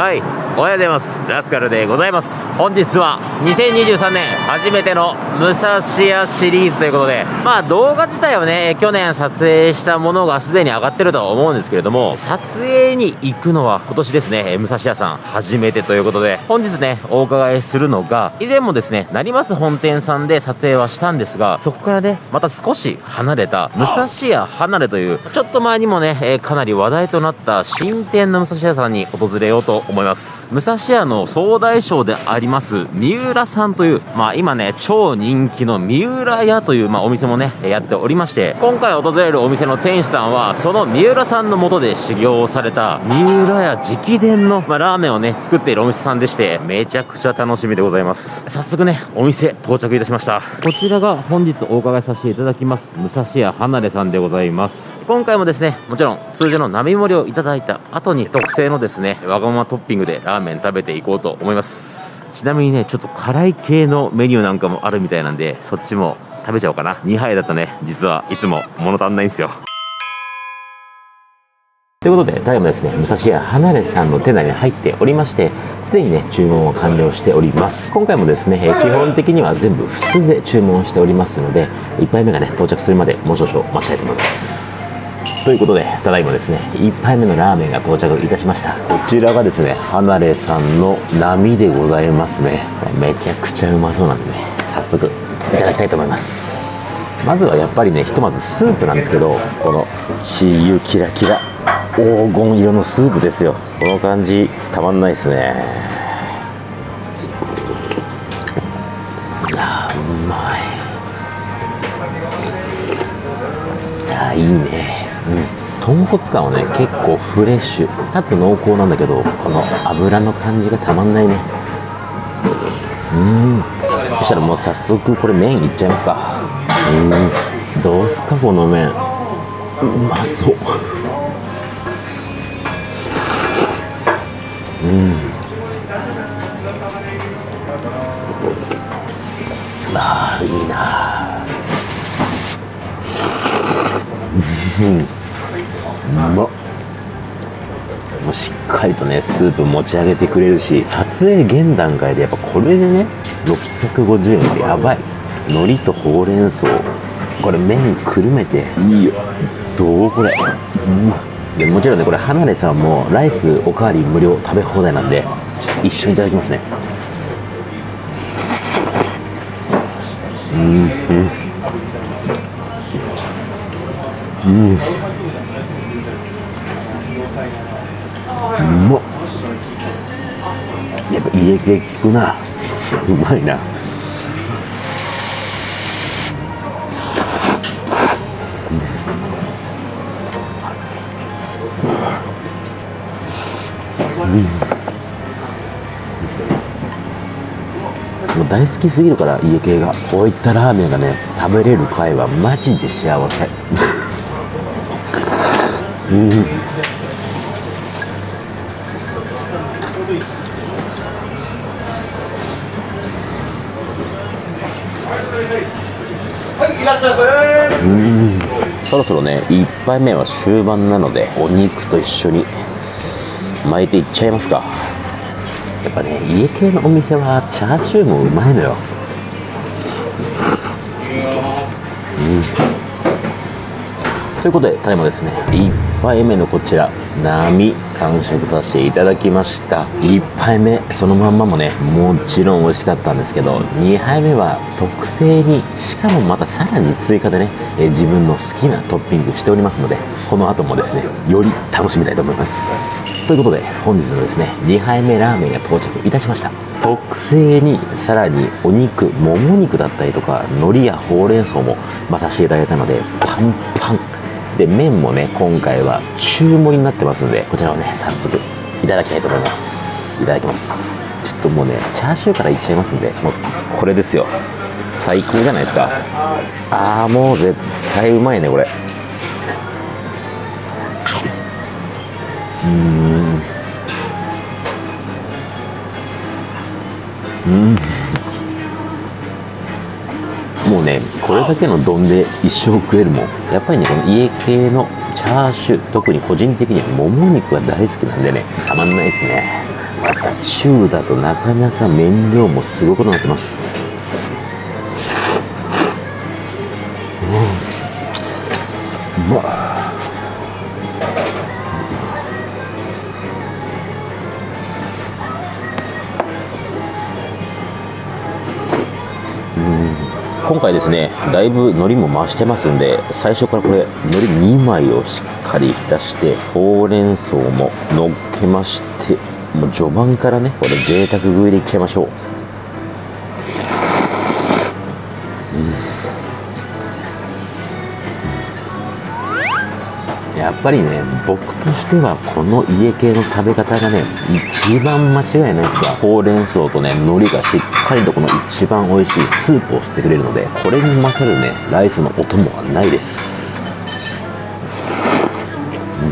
はいおはようございます。ラスカルでございます。本日は2023年初めての武蔵屋シリーズということでまあ動画自体はね去年撮影したものがすでに上がってるとは思うんですけれども撮影に行くのは今年ですね武蔵屋さん初めてということで本日ねお伺いするのが以前もですね成増本店さんで撮影はしたんですがそこからねまた少し離れた武蔵屋離れというちょっと前にもね、かなり話題となった新店の武蔵屋さんに訪れようと思います。武蔵屋の総大将であります三浦さんというまあ今ね超人気の三浦屋という、まあ、お店もねやっておりまして今回訪れるお店の店主さんはその三浦さんのもとで修行をされた三浦屋直伝の、まあ、ラーメンをね作っているお店さんでしてめちゃくちゃ楽しみでございます。早速ねお店到着いたしました。こちらが本日お伺いさせていただきます武蔵屋離れさんでございます。今回もですねもちろん通常の並盛りをいただいた後に特製のですねわがままトッピングでラーメン食べていこうと思いますちなみにねちょっと辛い系のメニューなんかもあるみたいなんでそっちも食べちゃおうかな2杯だとね実はいつも物足んないんですよということで、ただいまですね、武蔵屋離れさんの店内に入っておりまして、すでにね、注文を完了しております。今回もですね、え基本的には全部普通で注文しておりますので、1杯目がね、到着するまでもう少々待ちたいと思います。ということで、ただいまですね、1杯目のラーメンが到着いたしました。こちらがですね、離れさんの波でございますね。めちゃくちゃうまそうなんでね、早速いただきたいと思います。まずはやっぱりねひとまずスープなんですけどこのチー油キラキラ黄金色のスープですよこの感じたまんないですねああうまいああいいね豚骨感はね結構フレッシュ。かつ濃厚なんだけどこの油の感じがたまんないね。うん。そしたらもう早速これ麺いっちゃいますか。うん。どうすかこの麺。うまそう。うん。ああいいなうん。まっ。もうしっかりとねスープ持ち上げてくれるし撮影現段階でやっぱこれでね650円ってやばい。海苔とほうれん草。これ麺くるめて。いいよ。どうこれ。うん。でもちろんねこれ離れさんもライスおかわり無料食べ放題なんで一緒にいただきますね。うん。うん。うんまっ。やっぱ家系効くな。うまいな。もう大好きすぎるから家系が。こういったラーメンがね食べれる回はマジで幸せ。うん。1杯目は終盤なのでお肉と一緒に巻いていっちゃいますか。やっぱね家系のお店はチャーシューもうまいのよ。うん。ということでただいまですね。1杯目のこちら波完食させていただきました。1杯目そのまんまもねもちろん美味しかったんですけど2杯目は特製にしかもまたさらに追加でねえ自分の好きなトッピングしておりますのでこの後もですねより楽しみたいと思います。ということで本日のですね2杯目ラーメンが到着いたしました。特製にさらにお肉もも肉だったりとか海苔やほうれん草も混させていただいたのでパンパン。で麺もね今回は中盛りになってますのでこちらをね早速いただきたいと思います。いただきます。ちょっともうねチャーシューからいっちゃいますんでもうこれですよ。最高じゃないですか。ああもう絶対うまいねこれ。うん。うん。もうねこれだけの丼で一生食えるもん。やっぱりねこの家系のチャーシュー特に個人的にはもも肉が大好きなんでねたまんないですね。中だとなかなか麺量もすごくなってますだいぶ海苔も増してますんで最初からこれ海苔2枚をしっかり浸してほうれん草も乗っけましてもう序盤からねこれ贅沢食いでいっちゃいましょう。うん。やっぱりね僕としてはこの家系の食べ方がね一番間違いないですがほうれん草とね海苔がしっかりとこの一番美味しいスープを吸ってくれるのでこれに勝るねライスのお供はないです。うん。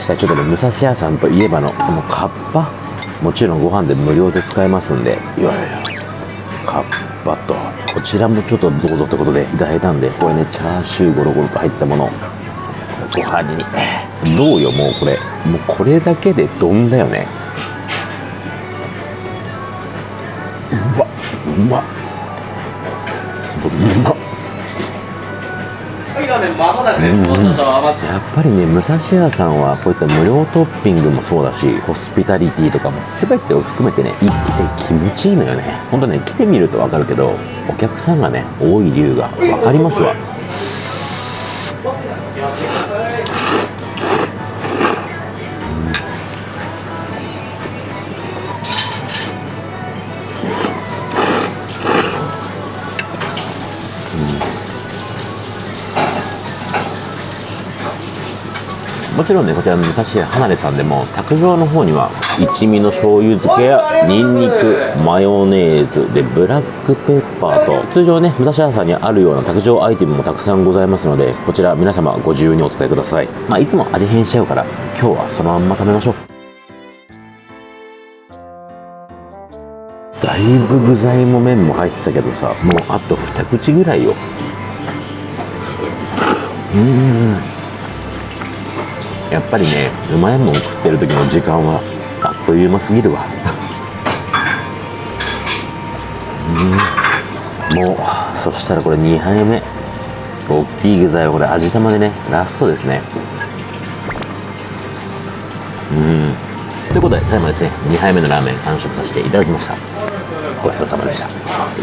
したちょっとね武蔵屋さん。といえばのこのカッパもちろんご飯で無料で使えますんでいわゆるカッパとこちらもちょっとどうぞってことでいただいたんでこれねチャーシューゴロゴロと入ったものご飯に。どうよもうこれ。もうこれだけで丼だよね。うわうまっ。うまっ。やっぱりね武蔵屋さんはこういった無料トッピングもそうだしホスピタリティとかも全てを含めてね行って気持ちいいのよね。ほんとね来てみると分かるけどお客さんがね多い理由が分かりますわ。うん。もちろんねこちらの武蔵屋離れさんでも卓上の方には一味の醤油漬けやニンニクマヨネーズでブラックペッパーと通常ね武蔵屋さんにあるような卓上アイテムもたくさんございますのでこちら皆様ご自由にお使いください。まあいつも味変しちゃうから今日はそのまんま食べましょう。だいぶ具材も麺も入ってたけどさもうあと二口ぐらいよ。うん。やっぱりねうまいもん食ってる時の時間はあっという間すぎるわ。うん。もうそしたらこれ2杯目。大きい具材はこれ味玉でねラストですね。うん。ということでただいまですね2杯目のラーメン完食させていただきました。ごちそうさまでした。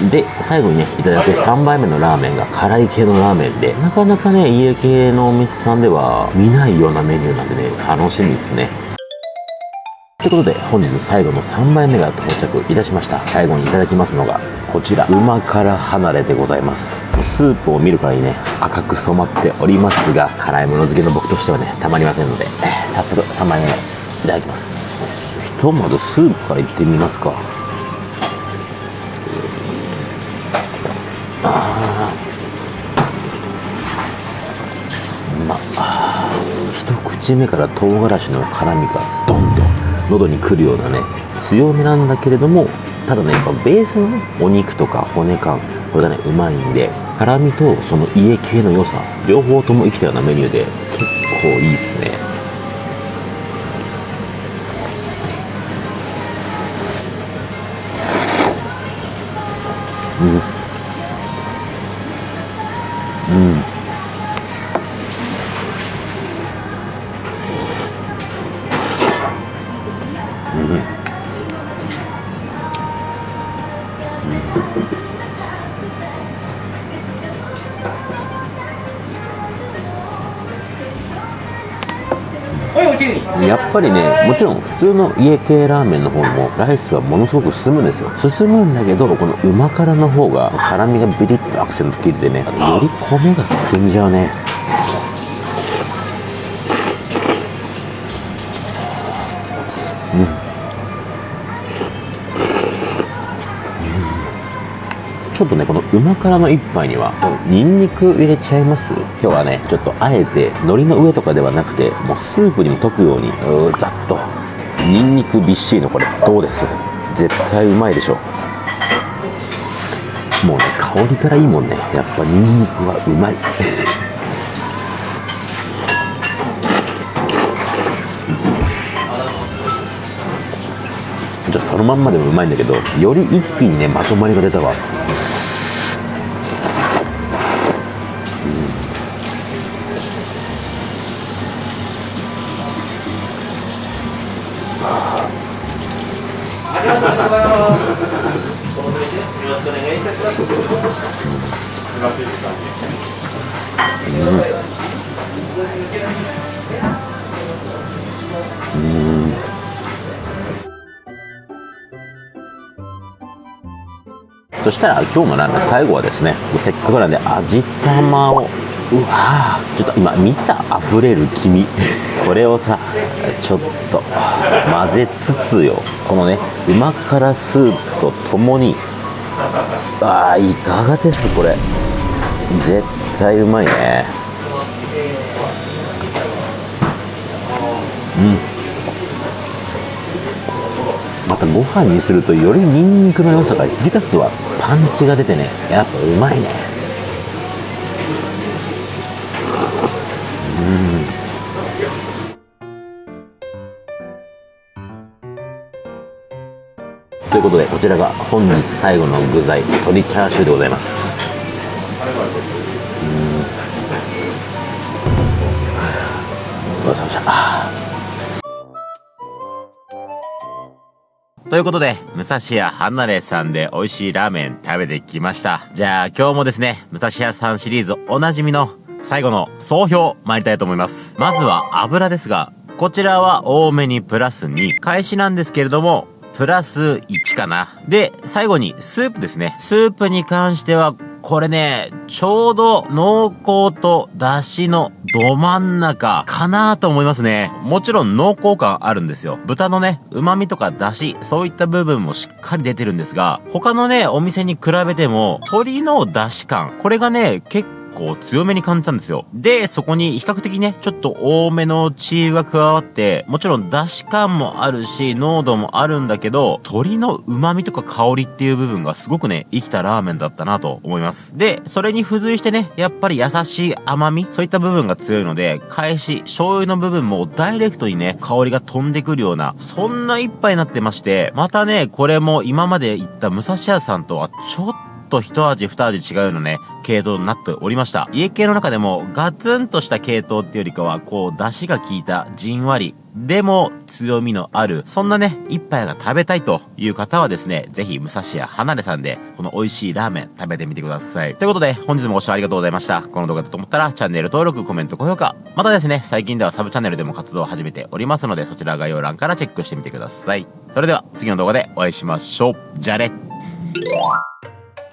で最後にねいただく3杯目のラーメンが辛い系のラーメンでなかなかね家系のお店さんでは見ないようなメニューなんでね楽しみですね。ということで本日最後の3杯目が到着いたしました。最後にいただきますのがこちら旨辛離れでございます。スープを見るからにね赤く染まっておりますが辛いもの好きの僕としてはねたまりませんので早速3杯目いただきます。ひとまずスープからいってみますか。口目から唐辛子の辛みがどんどん。喉にくるようなね強めなんだけれどもただねやっぱベースのねお肉とか骨感これがねうまいんで辛みとその家系の良さ両方とも生きたようなメニューで結構いいっすね。うんやっぱりねもちろん普通の家系ラーメンの方もライスはものすごく進むんですよ。進むんだけどこの旨辛の方が辛みがビリッとアクセント効いてねより米が進んじゃうね。ちょっとねこのうま辛の一杯にはニンニク入れちゃいます？今日はねちょっとあえて海苔の上とかではなくてもうスープにも溶くように。うーざっと。ニンニクびっしりのこれどうです？絶対うまいでしょ。もうね香りからいいもんね。やっぱニンニクはうまい。じゃそのまんまでもうまいんだけどより一気にねまとまりが出たわありがとうございます。よろしくお願いいたします。うん。そしたら今日もなんで最後はですねせっかくなんで味玉をうわちょっと今見た？溢れる黄身これをさちょっと混ぜつつよ。このねうま辛スープとともに。あーいかがですこれ。絶対うまいね。うん。またご飯にするとよりニンニクの良さが引き立つわパンチが出てねやっぱうまいね。ということでこちらが本日最後の具材鶏チャーシューでございますうんわさわさということで、武蔵屋離れさんで美味しいラーメン食べてきました。じゃあ今日もですね、武蔵屋さんシリーズおなじみの最後の総評参りたいと思います。まずは油ですが、こちらは多めにプラス2。開始なんですけれども、プラス1かな。で、最後にスープですね。スープに関しては、これね、ちょうど濃厚と出汁のど真ん中かなと思いますね。もちろん濃厚感あるんですよ。豚のね、旨味とか出汁、そういった部分もしっかり出てるんですが、他のね、お店に比べても、鶏の出汁感、これがね、結構強めに感じたんですよ。で、そこに比較的ね、ちょっと多めのチー油が加わって、もちろん出汁感もあるし、濃度もあるんだけど、鶏の旨味とか香りっていう部分がすごくね、生きたラーメンだったなと思います。で、それに付随してね、やっぱり優しい甘み、そういった部分が強いので、返し、醤油の部分もダイレクトにね、香りが飛んでくるような、そんな一杯になってまして、またね、これも今まで行った武蔵屋さんとはちょっとと一味二味違うようなね、系統になっておりました。家系の中でもガツンとした系統っていうよりかは、こう、出汁が効いたじんわり、でも強みのある、そんなね、一杯が食べたいという方はですね、ぜひ武蔵屋離れさんで、この美味しいラーメン食べてみてください。ということで、本日もご視聴ありがとうございました。この動画だと思ったら、チャンネル登録、コメント、高評価。またですね、最近ではサブチャンネルでも活動を始めておりますので、そちら概要欄からチェックしてみてください。それでは、次の動画でお会いしましょう。じゃあね。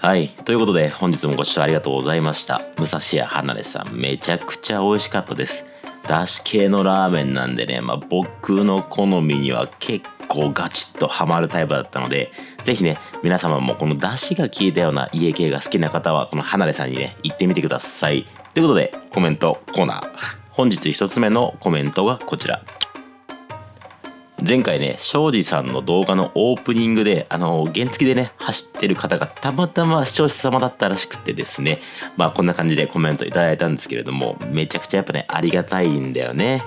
はい。ということで、本日もご視聴ありがとうございました。武蔵屋離れさん、めちゃくちゃ美味しかったです。だし系のラーメンなんでね、まあ、僕の好みには結構ガチッとハマるタイプだったので、ぜひね、皆様もこのだしが効いたような家系が好きな方は、この離れさんにね、行ってみてください。ということで、コメントコーナー。本日一つ目のコメントがこちら。前回ね庄司さんの動画のオープニングであの原付でね走ってる方がたまたま視聴者様だったらしくてですね。まあこんな感じでコメントいただいたんですけれどもめちゃくちゃやっぱねありがたいんだよね。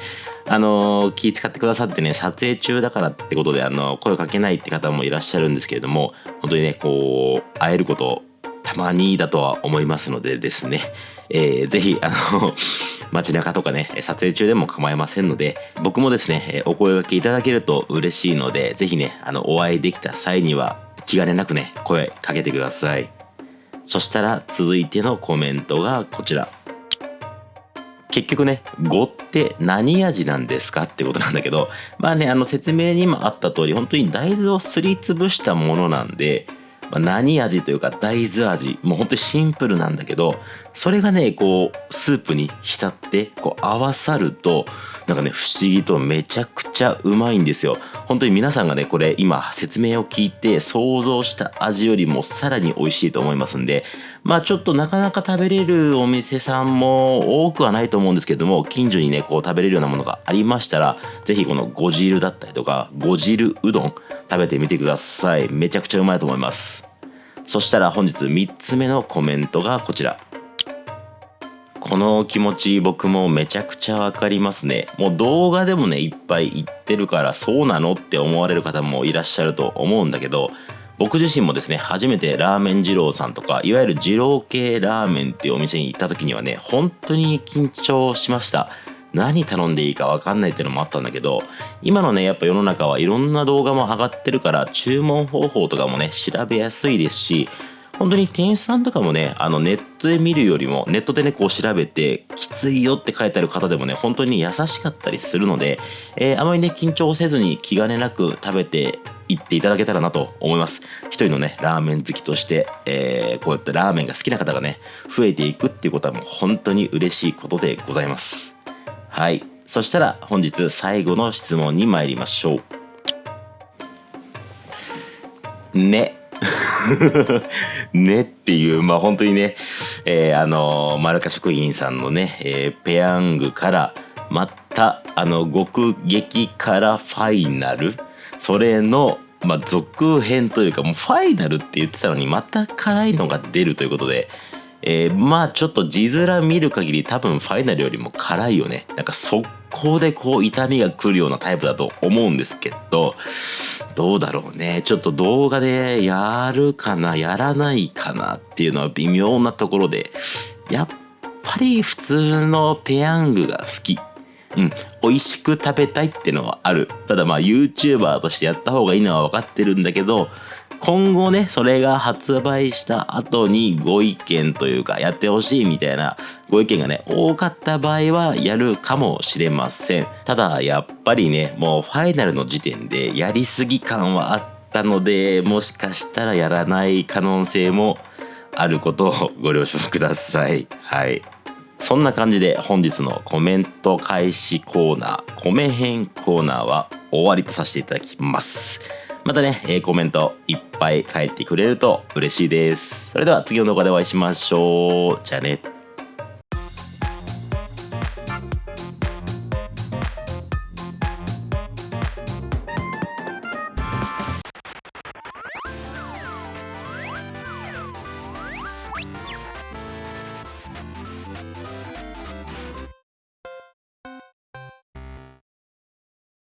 あの気使ってくださってね撮影中だからってことであの声かけないって方もいらっしゃるんですけれども本当にねこう会えることたまにだとは思いますのでですね。えー、ぜひ、あの、街中とかね、撮影中でも構いませんので、僕もですね、お声掛けいただけると嬉しいので、ぜひね、あの、お会いできた際には、気兼ねなくね、声かけてください。そしたら、続いてのコメントがこちら。結局ね、語って何味なんですかってことなんだけど、まあね、あの説明にもあった通り、本当に大豆をすりつぶしたものなんで、まあ、何味というか大豆味。もうほんとにシンプルなんだけどそれがねこうスープに浸ってこう合わさるとなんかね不思議とめちゃくちゃうまいんですよ。本当に皆さんがねこれ今説明を聞いて想像した味よりもさらに美味しいと思いますんでまあちょっとなかなか食べれるお店さんも多くはないと思うんですけども近所にねこう食べれるようなものがありましたら是非このご汁だったりとかご汁うどん食べてみてください。めちゃくちゃうまいと思います。そしたら本日3つ目のコメントがこちら。この気持ち僕もめちゃくちゃわかりますね。もう動画でもねいっぱい言ってるからそうなのって思われる方もいらっしゃると思うんだけど僕自身もですね初めてラーメン二郎さんとかいわゆる二郎系ラーメンっていうお店に行った時にはね本当に緊張しました。何頼んでいいか分かんないっていうのもあったんだけど今のねやっぱ世の中はいろんな動画も上がってるから注文方法とかもね調べやすいですし本当に店員さんとかもね、あのネットで見るよりも、ネットでね、こう調べて、きついよって書いてある方でもね、本当に優しかったりするので、えー、あまりね、緊張せずに気兼ねなく食べていっていただけたらなと思います。一人のね、ラーメン好きとして、えー、こうやってラーメンが好きな方がね、増えていくっていうことはもう本当に嬉しいことでございます。はい。そしたら本日最後の質問に参りましょう。ね。ねっていう、まあ本当にね、えー、あの、マルカ食品さんのね、えー、ペヤングから、また、あの、極激辛ファイナル、それの、まあ、続編というか、もうファイナルって言ってたのに、また辛いのが出るということで、えー、まあちょっと字面見る限り多分ファイナルよりも辛いよね。なんか速攻でこう痛みが来るようなタイプだと思うんですけど、どうだろうね。ちょっと動画でやるかな、やらないかなっていうのは微妙なところで、やっぱり普通のペヤングが好き。うん、美味しく食べたいってのはある。ただまあ YouTuber としてやった方がいいのは分かってるんだけど、今後ね、それが発売した後にご意見というか、やってほしいみたいなご意見がね、多かった場合はやるかもしれません。ただ、やっぱりね、もうファイナルの時点でやりすぎ感はあったので、もしかしたらやらない可能性もあることをご了承ください。はい。そんな感じで本日のコメント開始コーナー、米編コーナーは終わりとさせていただきます。またね、えー、コメントいっぱい書いてくれると嬉しいです。それでは次の動画でお会いしましょう。じゃあね。